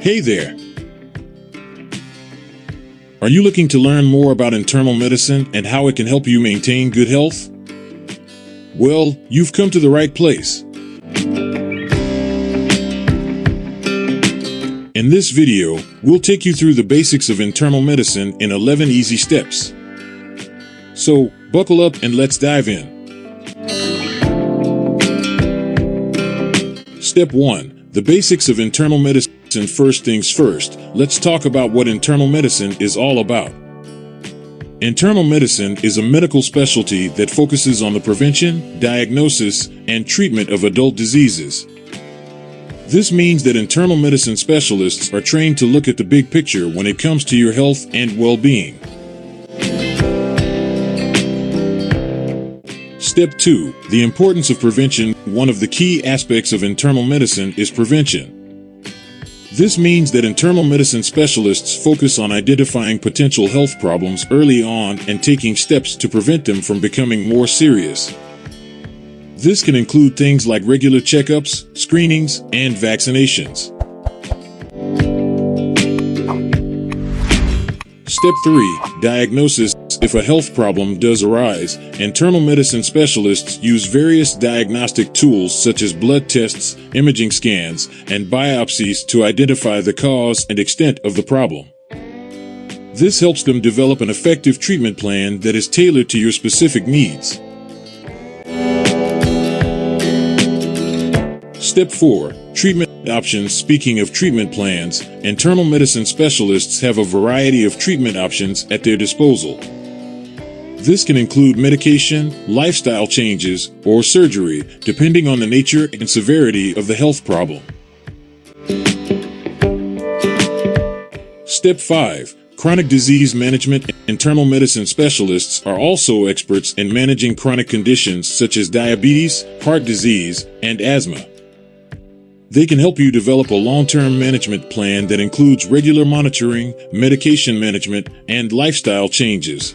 Hey there. Are you looking to learn more about internal medicine and how it can help you maintain good health? Well, you've come to the right place. In this video, we'll take you through the basics of internal medicine in 11 easy steps. So, buckle up and let's dive in. Step 1 The basics of internal medicine. First things first, let's talk about what internal medicine is all about. Internal medicine is a medical specialty that focuses on the prevention, diagnosis, and treatment of adult diseases. This means that internal medicine specialists are trained to look at the big picture when it comes to your health and well-being. Step 2. The importance of prevention. One of the key aspects of internal medicine is prevention. This means that internal medicine specialists focus on identifying potential health problems early on and taking steps to prevent them from becoming more serious. This can include things like regular checkups, screenings, and vaccinations. Step 3. Diagnosis. If a health problem does arise, internal medicine specialists use various diagnostic tools such as blood tests, imaging scans, and biopsies to identify the cause and extent of the problem. This helps them develop an effective treatment plan that is tailored to your specific needs. Step 4. Treatment options. Speaking of treatment plans, internal medicine specialists have a variety of treatment options at their disposal. This can include medication, lifestyle changes, or surgery, depending on the nature and severity of the health problem. Step 5. Chronic disease management. Internal medicine specialists are also experts in managing chronic conditions such as diabetes, heart disease, and asthma. They can help you develop a long-term management plan that includes regular monitoring, medication management, and lifestyle changes.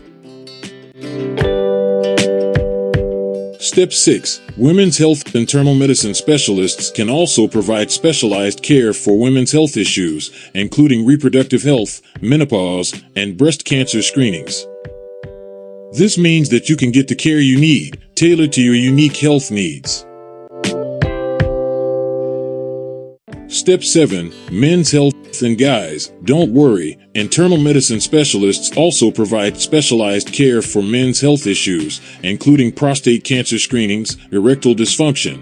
Step 6. Women's Health and Internal Medicine Specialists can also provide specialized care for women's health issues, including reproductive health, menopause, and breast cancer screenings. This means that you can get the care you need, tailored to your unique health needs. Step 7. Men's Health and Guys. Don't worry, internal medicine specialists also provide specialized care for men's health issues, including prostate cancer screenings, erectile dysfunction,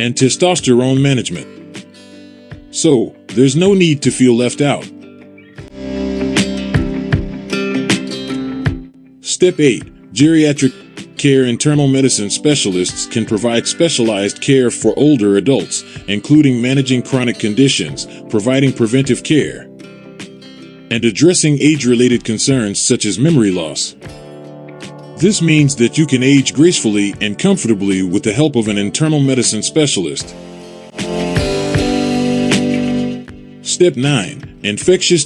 and testosterone management. So, there's no need to feel left out. Step 8. Geriatric care internal medicine specialists can provide specialized care for older adults, including managing chronic conditions, providing preventive care, and addressing age-related concerns such as memory loss. This means that you can age gracefully and comfortably with the help of an internal medicine specialist. Step 9. Infectious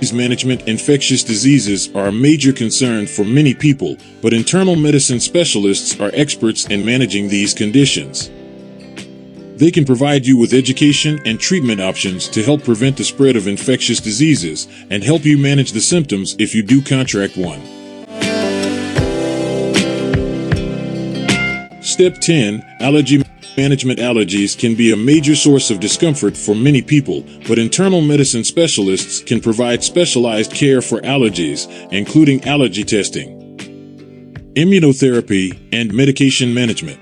disease management infectious diseases are a major concern for many people, but internal medicine specialists are experts in managing these conditions. They can provide you with education and treatment options to help prevent the spread of infectious diseases and help you manage the symptoms if you do contract one. Step 10 Allergy management allergies can be a major source of discomfort for many people, but internal medicine specialists can provide specialized care for allergies, including allergy testing, immunotherapy, and medication management.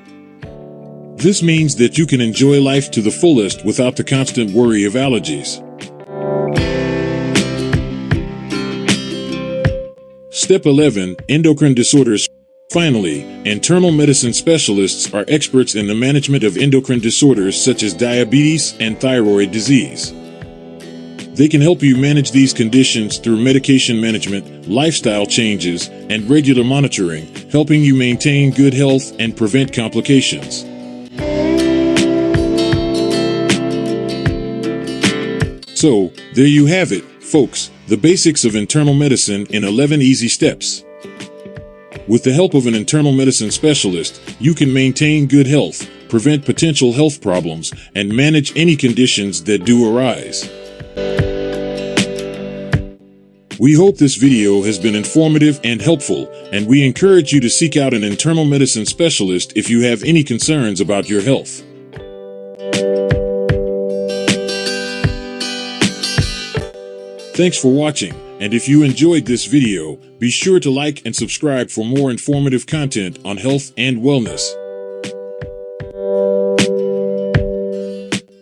This means that you can enjoy life to the fullest without the constant worry of allergies. Step 11 Endocrine Disorders Finally, internal medicine specialists are experts in the management of endocrine disorders such as diabetes and thyroid disease. They can help you manage these conditions through medication management, lifestyle changes, and regular monitoring, helping you maintain good health and prevent complications. So, there you have it, folks, the basics of internal medicine in 11 easy steps. With the help of an internal medicine specialist, you can maintain good health, prevent potential health problems, and manage any conditions that do arise. We hope this video has been informative and helpful, and we encourage you to seek out an internal medicine specialist if you have any concerns about your health. Thanks for watching, and if you enjoyed this video, be sure to like and subscribe for more informative content on health and wellness.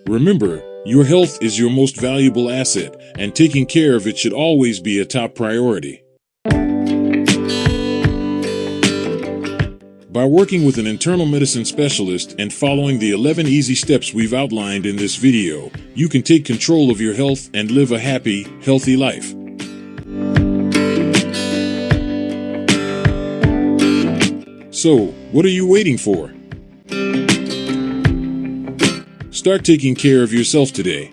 Remember, your health is your most valuable asset, and taking care of it should always be a top priority. By working with an internal medicine specialist and following the 11 easy steps we've outlined in this video, you can take control of your health and live a happy, healthy life. So, what are you waiting for? Start taking care of yourself today.